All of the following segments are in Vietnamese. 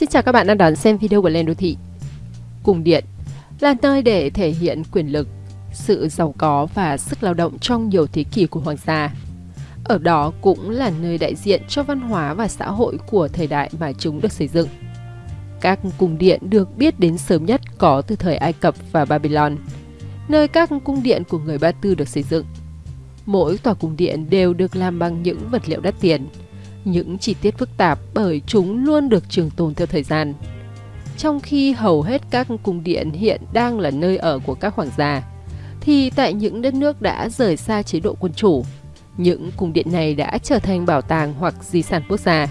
Xin chào các bạn đang đón xem video của Lên Đô Thị. Cung điện là nơi để thể hiện quyền lực, sự giàu có và sức lao động trong nhiều thế kỷ của hoàng gia. Ở đó cũng là nơi đại diện cho văn hóa và xã hội của thời đại mà chúng được xây dựng. Các cung điện được biết đến sớm nhất có từ thời Ai Cập và Babylon, nơi các cung điện của người Ba Tư được xây dựng. Mỗi tòa cung điện đều được làm bằng những vật liệu đắt tiền, những chi tiết phức tạp bởi chúng luôn được trường tồn theo thời gian. Trong khi hầu hết các cung điện hiện đang là nơi ở của các hoàng gia, thì tại những đất nước đã rời xa chế độ quân chủ, những cung điện này đã trở thành bảo tàng hoặc di sản quốc gia.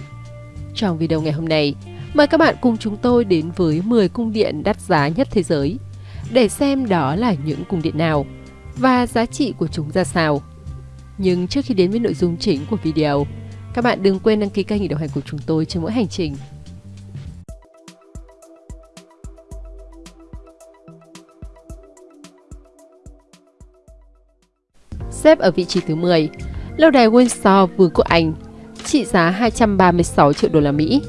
Trong video ngày hôm nay, mời các bạn cùng chúng tôi đến với 10 cung điện đắt giá nhất thế giới để xem đó là những cung điện nào và giá trị của chúng ra sao. Nhưng trước khi đến với nội dung chính của video, các bạn đừng quên đăng ký kênh để đồng hành cùng chúng tôi trên mỗi hành trình. Xếp ở vị trí thứ 10, lâu đài Windsor Vương quốc Anh, trị giá 236 triệu đô la Mỹ.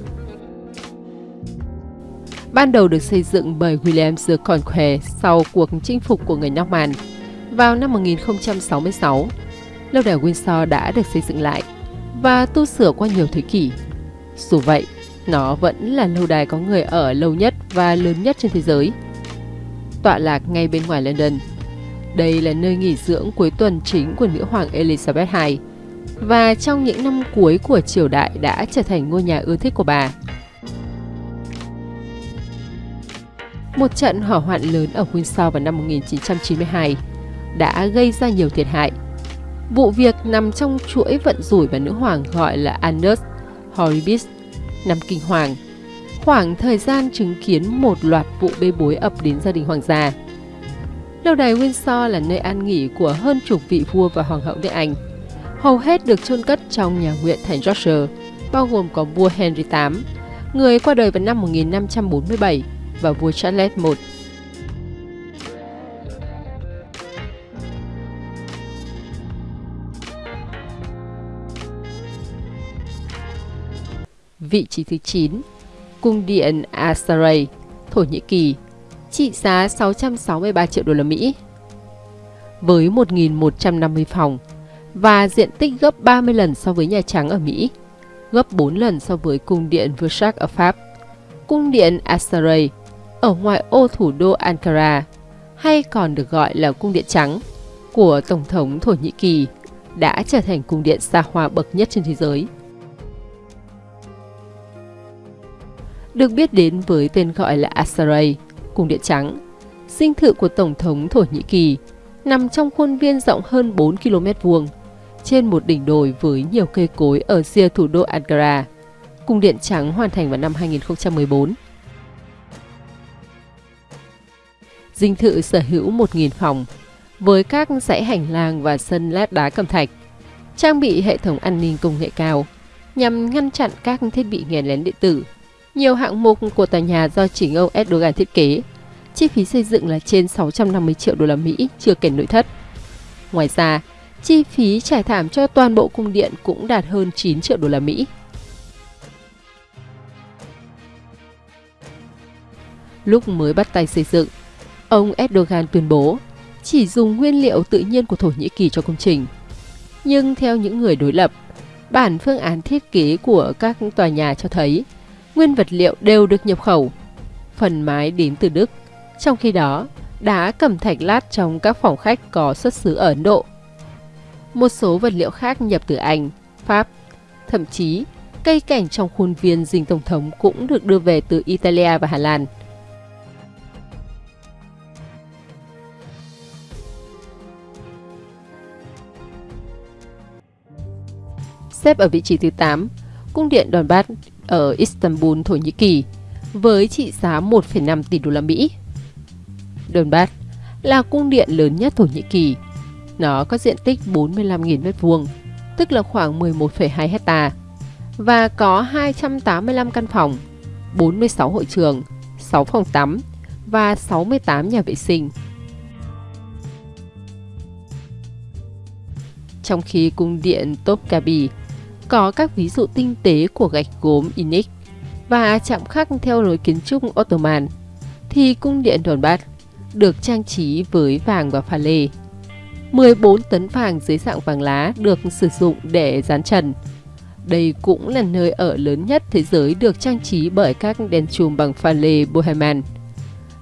Ban đầu được xây dựng bởi William the Conqueror sau cuộc chinh phục của người Norman vào năm 1066. Lâu đài Windsor đã được xây dựng lại và tu sửa qua nhiều thế kỷ. Dù vậy, nó vẫn là lâu đài có người ở lâu nhất và lớn nhất trên thế giới. Tọa lạc ngay bên ngoài London. Đây là nơi nghỉ dưỡng cuối tuần chính của nữ hoàng Elizabeth II và trong những năm cuối của triều đại đã trở thành ngôi nhà ưa thích của bà. Một trận hỏa hoạn lớn ở Windsor vào năm 1992 đã gây ra nhiều thiệt hại Vụ việc nằm trong chuỗi vận rủi mà nữ hoàng gọi là Annus Horribis, năm kinh hoàng. Khoảng thời gian chứng kiến một loạt vụ bê bối ập đến gia đình hoàng gia. Lâu đài Windsor là nơi an nghỉ của hơn chục vị vua và hoàng hậu nước Anh. Hầu hết được chôn cất trong nhà nguyện thành Yorkshire, bao gồm có vua Henry VIII, người qua đời vào năm 1547, và vua Charles I Vị trí thứ 9, Cung điện Asaray, Thổ Nhĩ Kỳ, trị giá 663 triệu đô la Mỹ. Với 1.150 phòng và diện tích gấp 30 lần so với Nhà Trắng ở Mỹ, gấp 4 lần so với cung điện Versailles ở Pháp. Cung điện Asaray ở ngoại ô thủ đô Ankara, hay còn được gọi là cung điện trắng, của Tổng thống Thổ Nhĩ Kỳ, đã trở thành cung điện xa hoa bậc nhất trên thế giới. Được biết đến với tên gọi là Asaray, cung điện trắng. Dinh thự của Tổng thống Thổ Nhĩ Kỳ nằm trong khuôn viên rộng hơn 4 km vuông, trên một đỉnh đồi với nhiều cây cối ở rìa thủ đô Ankara. Cung điện trắng hoàn thành vào năm 2014. Dinh thự sở hữu 1.000 phòng, với các dãy hành lang và sân lát đá cẩm thạch, trang bị hệ thống an ninh công nghệ cao nhằm ngăn chặn các thiết bị nghe lén điện tử nhiều hạng mục của tòa nhà do chính ông Erdogan thiết kế. Chi phí xây dựng là trên 650 triệu đô la Mỹ, chưa kể nội thất. Ngoài ra, chi phí trải thảm cho toàn bộ cung điện cũng đạt hơn 9 triệu đô la Mỹ. Lúc mới bắt tay xây dựng, ông Erdogan tuyên bố chỉ dùng nguyên liệu tự nhiên của Thổ Nhĩ Kỳ cho công trình. Nhưng theo những người đối lập, bản phương án thiết kế của các tòa nhà cho thấy nguyên vật liệu đều được nhập khẩu. Phần mái đến từ Đức, trong khi đó, đá cẩm thạch lát trong các phòng khách có xuất xứ ở Ấn Độ. Một số vật liệu khác nhập từ Anh, Pháp, thậm chí cây cảnh trong khuôn viên dinh tổng thống cũng được đưa về từ Italia và Hà Lan. Xếp ở vị trí thứ 8, cung điện Đòn Bát ở Istanbul, Thổ Nhĩ Kỳ với trị giá 1,5 tỷ đô la Mỹ. Donbass là cung điện lớn nhất Thổ Nhĩ Kỳ. Nó có diện tích 45.000 m2, tức là khoảng 11,2 hecta và có 285 căn phòng, 46 hội trường, 6 phòng tắm và 68 nhà vệ sinh. Trong khi cung điện Topkapi có các ví dụ tinh tế của gạch gốm Inic, và chạm khắc theo lối kiến trúc Ottoman, thì cung điện Donbass được trang trí với vàng và pha lê. 14 tấn vàng dưới dạng vàng lá được sử dụng để dán trần. Đây cũng là nơi ở lớn nhất thế giới được trang trí bởi các đèn chùm bằng pha lê Bohemian,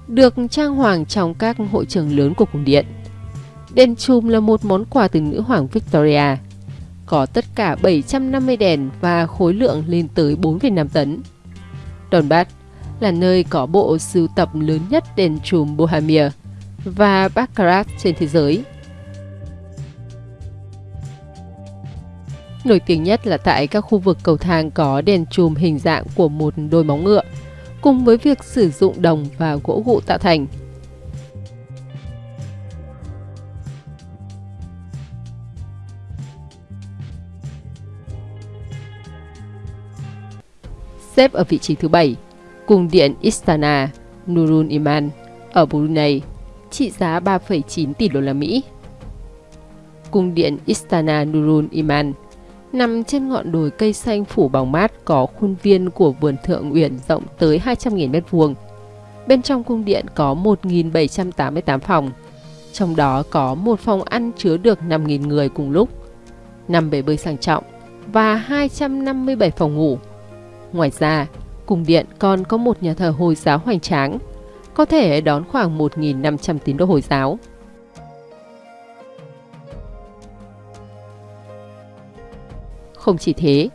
được trang hoàng trong các hội trường lớn của cung điện. Đèn chùm là một món quà từ nữ hoàng Victoria. Có tất cả 750 đèn và khối lượng lên tới 4,5 tấn. Donbass là nơi có bộ sưu tập lớn nhất đèn chùm Bohemia và Baccarat trên thế giới. Nổi tiếng nhất là tại các khu vực cầu thang có đèn chùm hình dạng của một đôi móng ngựa, cùng với việc sử dụng đồng và gỗ gụ tạo thành. Xếp ở vị trí thứ 7, cung điện Istana Nurul Iman ở Brunei, trị giá 3,9 tỷ đô la Mỹ. Cung điện Istana Nurul Iman nằm trên ngọn đồi cây xanh phủ bóng mát có khuôn viên của vườn thượng uyển rộng tới 200.000 m2. Bên trong cung điện có 1.788 phòng, trong đó có một phòng ăn chứa được 5.000 người cùng lúc, 5 bể bơi sang trọng và 257 phòng ngủ. Ngoài ra, cung điện còn có một nhà thờ Hồi giáo hoành tráng, có thể đón khoảng 1.500 tín đồ Hồi giáo. Không chỉ thế,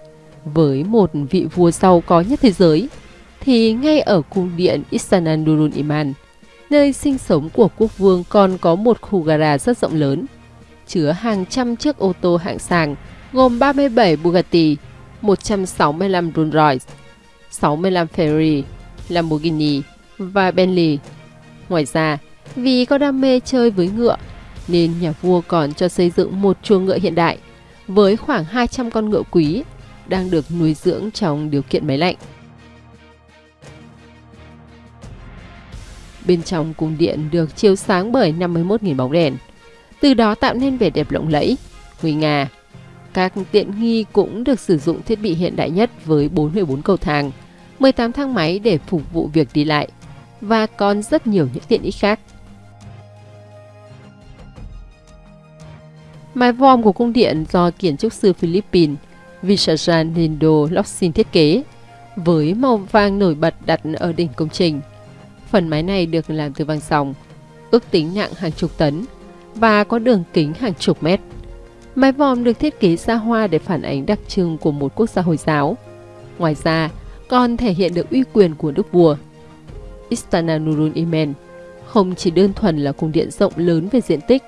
với một vị vua giàu có nhất thế giới, thì ngay ở cung điện Istanbul Iman, nơi sinh sống của quốc vương còn có một khu gara rất rộng lớn, chứa hàng trăm chiếc ô tô hạng sàng gồm 37 Bugatti, 165 Rolls Royce, 65 Ferrari, Lamborghini và Bentley. Ngoài ra, vì có đam mê chơi với ngựa, nên nhà vua còn cho xây dựng một chuồng ngựa hiện đại với khoảng 200 con ngựa quý đang được nuôi dưỡng trong điều kiện máy lạnh. Bên trong cung điện được chiếu sáng bởi 51.000 bóng đèn, từ đó tạo nên vẻ đẹp lộng lẫy, nguy nga. Các tiện nghi cũng được sử dụng thiết bị hiện đại nhất với 44 cầu thang, 18 thang máy để phục vụ việc đi lại và còn rất nhiều những tiện ích khác. Mái vòm của cung điện do kiến trúc sư Philippines Visajan Lindo Loxin thiết kế, với màu vàng nổi bật đặt ở đỉnh công trình. Phần mái này được làm từ vàng sòng, ước tính nặng hàng chục tấn và có đường kính hàng chục mét. Mái vòm được thiết kế xa hoa để phản ánh đặc trưng của một quốc gia Hồi giáo. Ngoài ra, còn thể hiện được uy quyền của đức vua. Istana Nurul Imen không chỉ đơn thuần là cung điện rộng lớn về diện tích,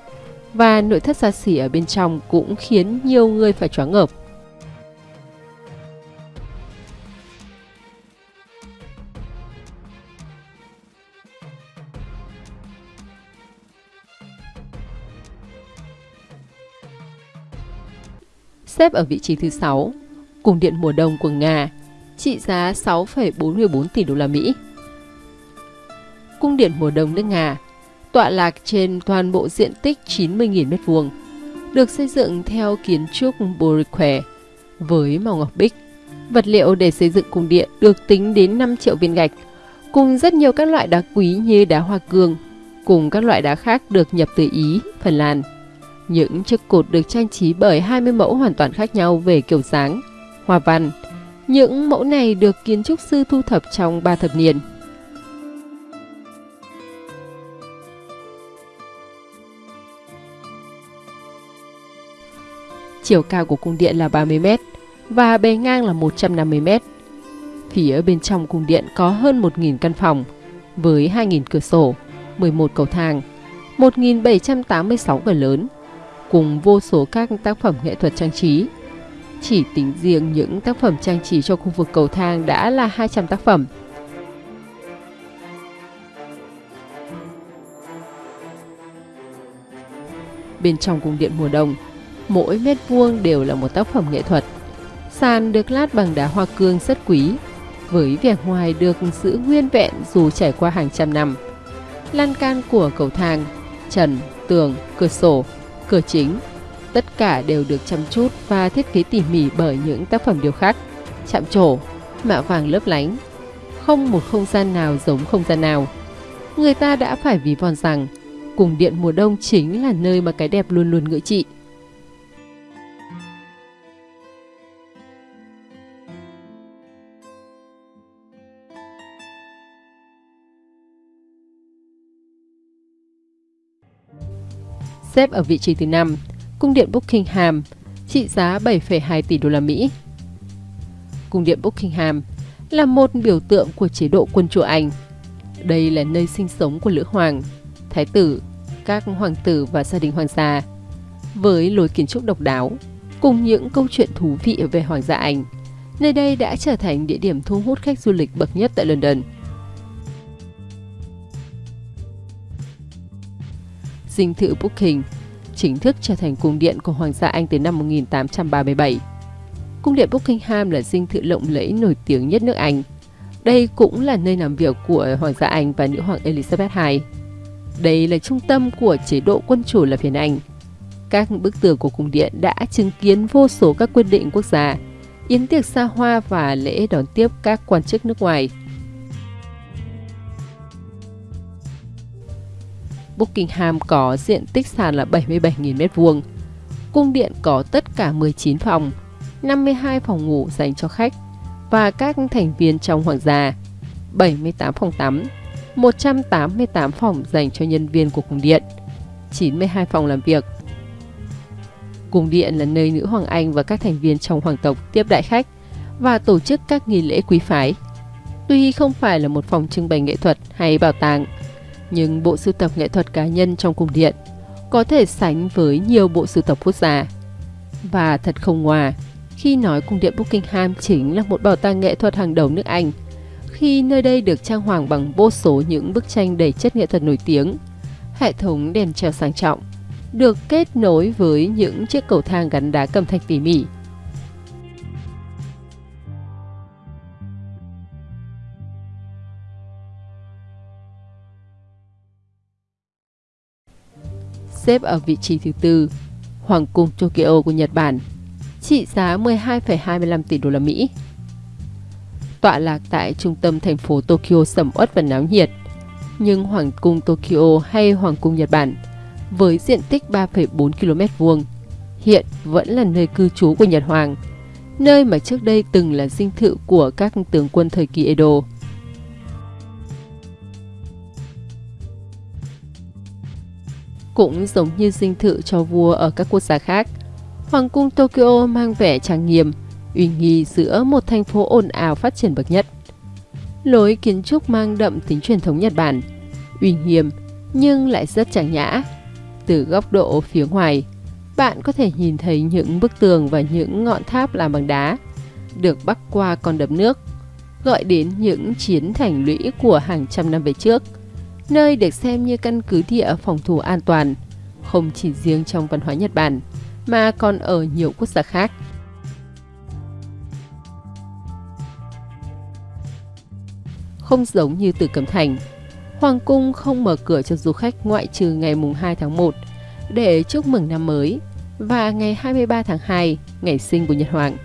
và nội thất xa xỉ ở bên trong cũng khiến nhiều người phải choáng ngợp. Xếp ở vị trí thứ 6, cung điện mùa đông của Nga, trị giá 6,44 tỷ đô la Mỹ. Cung điện mùa đông nước Nga tọa lạc trên toàn bộ diện tích 90.000 m2, được xây dựng theo kiến trúc Borikwe với màu ngọc bích. Vật liệu để xây dựng cung điện được tính đến 5 triệu viên gạch, cùng rất nhiều các loại đá quý như đá hoa cương, cùng các loại đá khác được nhập từ Ý, Phần Lan. Những chiếc cột được trang trí bởi 20 mẫu hoàn toàn khác nhau về kiểu dáng, hoa văn. Những mẫu này được kiến trúc sư thu thập trong 3 thập niên. Chiều cao của cung điện là 30 m và bề ngang là 150 m. Phía bên trong cung điện có hơn 1.000 căn phòng với 2.000 cửa sổ, 11 cầu thang, 1.786 cửa lớn cùng vô số các tác phẩm nghệ thuật trang trí. Chỉ tính riêng những tác phẩm trang trí cho khu vực cầu thang đã là 200 tác phẩm. Bên trong cung điện mùa đông mỗi mét vuông đều là một tác phẩm nghệ thuật. Sàn được lát bằng đá hoa cương rất quý, với vẻ ngoài được giữ nguyên vẹn dù trải qua hàng trăm năm. Lan can của cầu thang, trần, tường, cửa sổ, cửa chính, tất cả đều được chăm chút và thiết kế tỉ mỉ bởi những tác phẩm điêu khắc, chạm trổ, mạ vàng lấp lánh, không một không gian nào giống không gian nào. Người ta đã phải ví von rằng cùng điện mùa đông chính là nơi mà cái đẹp luôn luôn ngự trị. Xếp ở vị trí thứ 5, cung điện Buckingham, trị giá 7,2 tỷ đô la Mỹ. Cung điện Buckingham là một biểu tượng của chế độ quân chủ Anh. Đây là nơi sinh sống của lữ hoàng, thái tử, các hoàng tử và gia đình hoàng gia. Với lối kiến trúc độc đáo, cùng những câu chuyện thú vị về hoàng gia Anh, nơi đây đã trở thành địa điểm thu hút khách du lịch bậc nhất tại London. Dinh thự Buckingham chính thức trở thành cung điện của Hoàng gia Anh từ năm 1837. Cung điện Buckingham là dinh thự lộng lẫy nổi tiếng nhất nước Anh. Đây cũng là nơi làm việc của Hoàng gia Anh và nữ hoàng Elizabeth II. Đây là trung tâm của chế độ quân chủ là phiên Anh. Các bức tường của cung điện đã chứng kiến vô số các quyết định quốc gia, yến tiệc xa hoa và lễ đón tiếp các quan chức nước ngoài. Buckingham có diện tích sàn là 77.000 m2. Cung điện có tất cả 19 phòng, 52 phòng ngủ dành cho khách và các thành viên trong hoàng gia, 78 phòng tắm, 188 phòng dành cho nhân viên của cung điện, 92 phòng làm việc. Cung điện là nơi nữ hoàng Anh và các thành viên trong hoàng tộc tiếp đại khách và tổ chức các nghi lễ quý phái. Tuy không phải là một phòng trưng bày nghệ thuật hay bảo tàng, nhưng bộ sưu tập nghệ thuật cá nhân trong cung điện có thể sánh với nhiều bộ sưu tập quốc gia. Và thật không ngoa, khi nói cung điện Buckingham chính là một bảo tàng nghệ thuật hàng đầu nước Anh, khi nơi đây được trang hoàng bằng vô số những bức tranh đầy chất nghệ thuật nổi tiếng, hệ thống đèn treo sang trọng, được kết nối với những chiếc cầu thang gắn đá cầm thạch tỉ mỉ, xếp ở vị trí thứ tư, Hoàng cung Tokyo của Nhật Bản, trị giá 12,25 tỷ đô la Mỹ. Tọa lạc tại trung tâm thành phố Tokyo sầm uất và náo nhiệt, nhưng Hoàng cung Tokyo hay Hoàng cung Nhật Bản với diện tích 3,4 km vuông hiện vẫn là nơi cư trú của Nhật Hoàng, nơi mà trước đây từng là dinh thự của các tướng quân thời kỳ Edo. Cũng giống như dinh thự cho vua ở các quốc gia khác, Hoàng cung Tokyo mang vẻ trang nghiêm, uy nghi giữa một thành phố ồn ào phát triển bậc nhất. Lối kiến trúc mang đậm tính truyền thống Nhật Bản, uy nghiêm nhưng lại rất trang nhã. Từ góc độ phía ngoài, bạn có thể nhìn thấy những bức tường và những ngọn tháp làm bằng đá, được bắc qua con đập nước, gọi đến những chiến thành lũy của hàng trăm năm về trước – nơi được xem như căn cứ địa phòng thủ an toàn, không chỉ riêng trong văn hóa Nhật Bản, mà còn ở nhiều quốc gia khác. Không giống như Tử Cấm Thành, Hoàng cung không mở cửa cho du khách ngoại trừ ngày mùng 2 tháng 1 để chúc mừng năm mới và ngày 23 tháng 2, ngày sinh của Nhật Hoàng.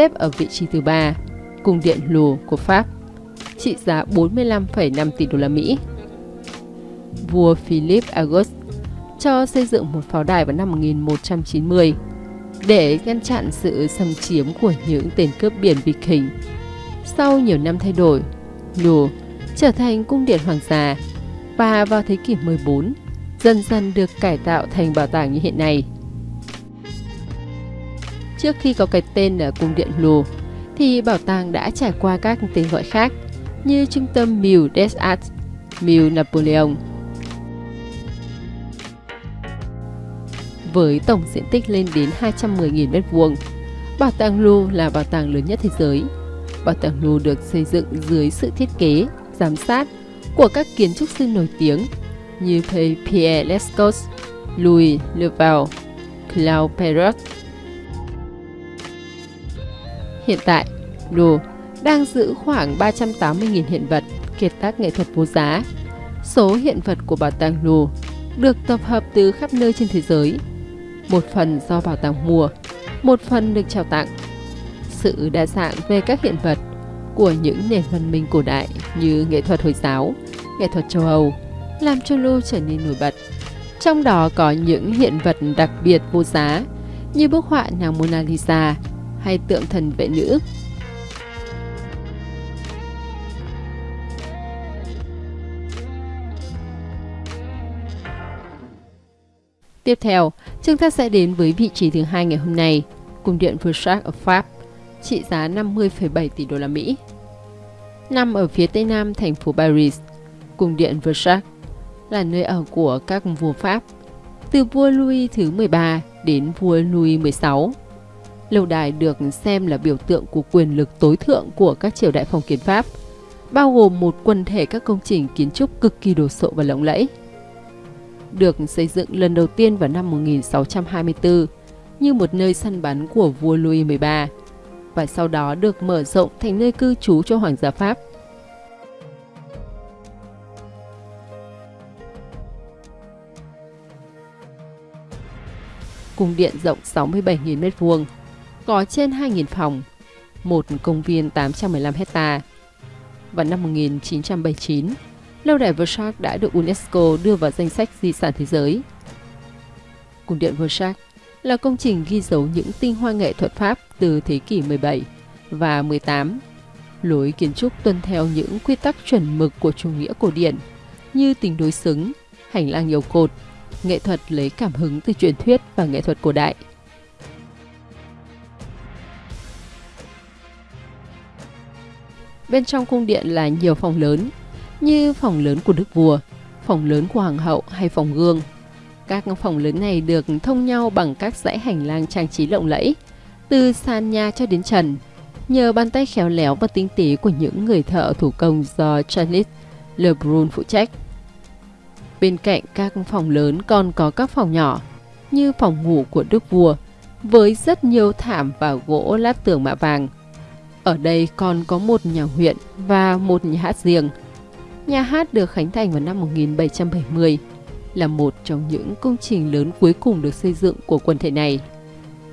Xếp ở vị trí thứ ba, cung điện Louvre của Pháp, trị giá 45,5 tỷ đô la Mỹ. Vua Philip August cho xây dựng một pháo đài vào năm 1190 để ngăn chặn sự xâm chiếm của những tên cướp biển Viking. Sau nhiều năm thay đổi, Louvre trở thành cung điện hoàng gia và vào thế kỷ 14 dần dần được cải tạo thành bảo tàng như hiện nay. Trước khi có cái tên là cung điện Louvre, thì bảo tàng đã trải qua các tên gọi khác như trung tâm Mille des Arts, Mille Napoleon. Với tổng diện tích lên đến 210.000 m2, Bảo tàng Louvre là bảo tàng lớn nhất thế giới. Bảo tàng Louvre được xây dựng dưới sự thiết kế, giám sát của các kiến trúc sư nổi tiếng như Pierre Lescot, Louis Leval, Claude Perrault, Hiện tại, Đồ đang giữ khoảng 380.000 hiện vật kiệt tác nghệ thuật vô giá, Số hiện vật của bảo tàng Louvre được tập hợp từ khắp nơi trên thế giới. Một phần do bảo tàng mua, một phần được trao tặng. Sự đa dạng về các hiện vật của những nền văn minh cổ đại như nghệ thuật Hồi giáo, nghệ thuật châu Âu làm cho Louvre trở nên nổi bật. Trong đó có những hiện vật đặc biệt vô giá như bức họa nàng Mona Lisa hay tượng thần vệ nữ. Tiếp theo, chúng ta sẽ đến với vị trí thứ hai ngày hôm nay, cung điện Versailles ở Pháp, trị giá 50,7 tỷ đô la Mỹ. Nằm ở phía tây nam thành phố Paris, cung điện Versailles là nơi ở của các vua Pháp, từ vua Louis thứ 13 đến vua Louis 16. Lâu đài được xem là biểu tượng của quyền lực tối thượng của các triều đại phong kiến Pháp, bao gồm một quần thể các công trình kiến trúc cực kỳ đồ sộ và lộng lẫy. Được xây dựng lần đầu tiên vào năm 1624 như một nơi săn bắn của vua Louis 13 và sau đó được mở rộng thành nơi cư trú cho hoàng gia Pháp. Cung điện rộng 67.000 m2, có trên 2.000 phòng, một công viên 815 hecta. Vào năm 1979, lâu đài Versailles đã được UNESCO đưa vào danh sách di sản thế giới. Cung điện Versailles là công trình ghi dấu những tinh hoa nghệ thuật Pháp từ thế kỷ 17 và 18. Lối kiến trúc tuân theo những quy tắc chuẩn mực của chủ nghĩa cổ điển như tình đối xứng, hành lang nhiều cột, nghệ thuật lấy cảm hứng từ truyền thuyết và nghệ thuật cổ đại. Bên trong cung điện là nhiều phòng lớn, như phòng lớn của đức vua, phòng lớn của hoàng hậu hay phòng gương. Các phòng lớn này được thông nhau bằng các dãy hành lang trang trí lộng lẫy, từ sàn nhà cho đến trần, nhờ bàn tay khéo léo và tinh tế của những người thợ thủ công do Charles Lebrun phụ trách. Bên cạnh các phòng lớn còn có các phòng nhỏ, như phòng ngủ của đức vua, với rất nhiều thảm và gỗ lát tường mạ vàng. Ở đây còn có một nhà huyện và một nhà hát riêng. Nhà hát được khánh thành vào năm 1770, là một trong những công trình lớn cuối cùng được xây dựng của quần thể này.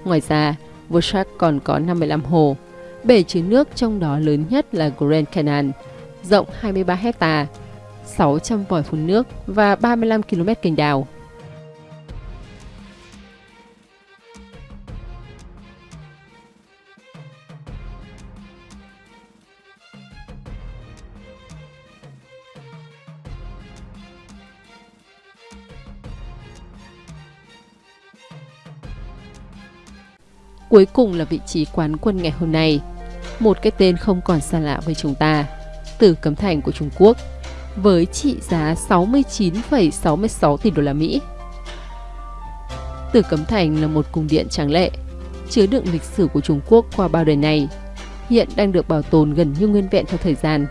Ngoài ra, Versailles còn có 55 hồ, bể chứa nước trong đó lớn nhất là Grand Canal, rộng 23 hectare 600 vòi phun nước và 35 km kênh đào. Cuối cùng là vị trí quán quân ngày hôm nay, một cái tên không còn xa lạ với chúng ta, Tử Cấm Thành của Trung Quốc với trị giá 69,66 tỷ đô la Mỹ. Tử Cấm Thành là một cung điện tráng lệ, chứa đựng lịch sử của Trung Quốc qua bao đời này, hiện đang được bảo tồn gần như nguyên vẹn theo thời gian.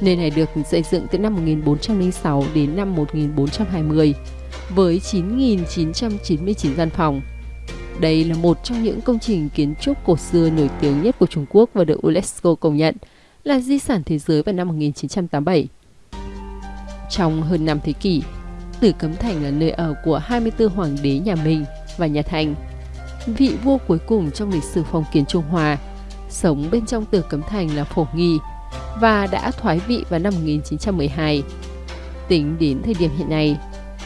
Nơi này được xây dựng từ năm 1406 đến năm 1420 với 9.999 gian phòng. Đây là một trong những công trình kiến trúc cổ xưa nổi tiếng nhất của Trung Quốc và được UNESCO công nhận là di sản thế giới vào năm 1987. Trong hơn 5 thế kỷ, Tử Cấm Thành là nơi ở của 24 hoàng đế nhà Minh và nhà Thanh. Vị vua cuối cùng trong lịch sử phong kiến Trung Hoa, sống bên trong Tử Cấm Thành là Phổ Nghi và đã thoái vị vào năm 1912. Tính đến thời điểm hiện nay,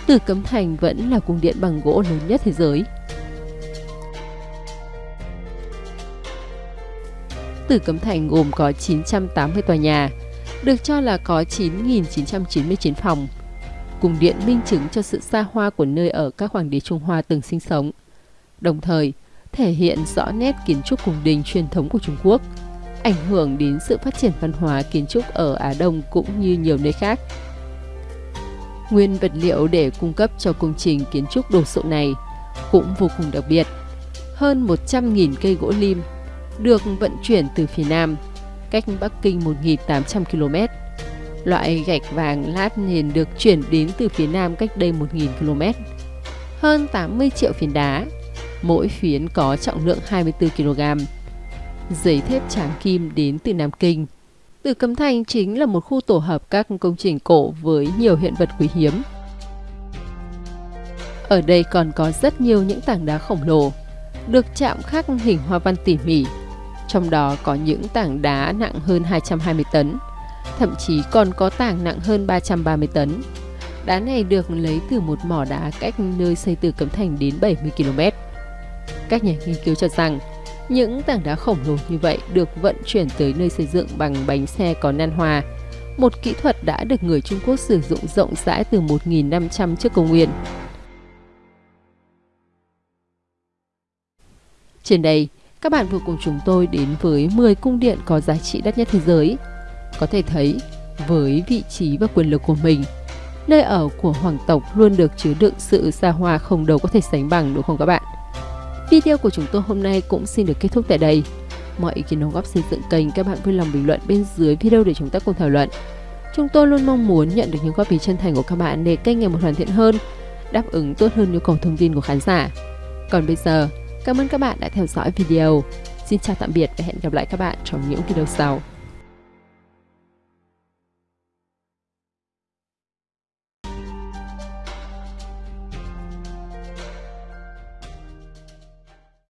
Tử Cấm Thành vẫn là cung điện bằng gỗ lớn nhất thế giới. Tử Cấm Thành gồm có 980 tòa nhà, được cho là có 9.999 phòng. Cung điện minh chứng cho sự xa hoa của nơi ở các hoàng đế Trung Hoa từng sinh sống. Đồng thời, thể hiện rõ nét kiến trúc cung đình truyền thống của Trung Quốc, ảnh hưởng đến sự phát triển văn hóa kiến trúc ở Á Đông cũng như nhiều nơi khác. Nguyên vật liệu để cung cấp cho công trình kiến trúc đồ sộ này cũng vô cùng đặc biệt. Hơn 100.000 cây gỗ lim được vận chuyển từ phía Nam cách Bắc Kinh 1.800 km. Loại gạch vàng lát nền được chuyển đến từ phía Nam cách đây 1.000 km. Hơn 80 triệu phiến đá, mỗi phiến có trọng lượng 24 kg. Giấy thép tráng kim đến từ Nam Kinh. Tử Cấm Thành chính là một khu tổ hợp các công trình cổ với nhiều hiện vật quý hiếm. Ở đây còn có rất nhiều những tảng đá khổng lồ, được chạm khắc hình hoa văn tỉ mỉ. Trong đó có những tảng đá nặng hơn 220 tấn, thậm chí còn có tảng nặng hơn 330 tấn. Đá này được lấy từ một mỏ đá cách nơi xây từ Cấm Thành đến 70 km. Các nhà nghiên cứu cho rằng, những tảng đá khổng lồ như vậy được vận chuyển tới nơi xây dựng bằng bánh xe có nan hòa, một kỹ thuật đã được người Trung Quốc sử dụng rộng rãi từ 1.500 trước công nguyên. Trên đây, các bạn vừa cùng chúng tôi đến với 10 cung điện có giá trị đắt nhất thế giới. Có thể thấy, với vị trí và quyền lực của mình, nơi ở của hoàng tộc luôn được chứa đựng sự xa hoa không đâu có thể sánh bằng đúng không các bạn? Video của chúng tôi hôm nay cũng xin được kết thúc tại đây. Mọi ý kiến đóng góp xây dựng kênh các bạn vui lòng bình luận bên dưới video để chúng ta cùng thảo luận. Chúng tôi luôn mong muốn nhận được những góp ý chân thành của các bạn để kênh ngày một hoàn thiện hơn, đáp ứng tốt hơn nhu cầu thông tin của khán giả. Còn bây giờ, cảm ơn các bạn đã theo dõi video. Xin chào tạm biệt và hẹn gặp lại các bạn trong những video sau.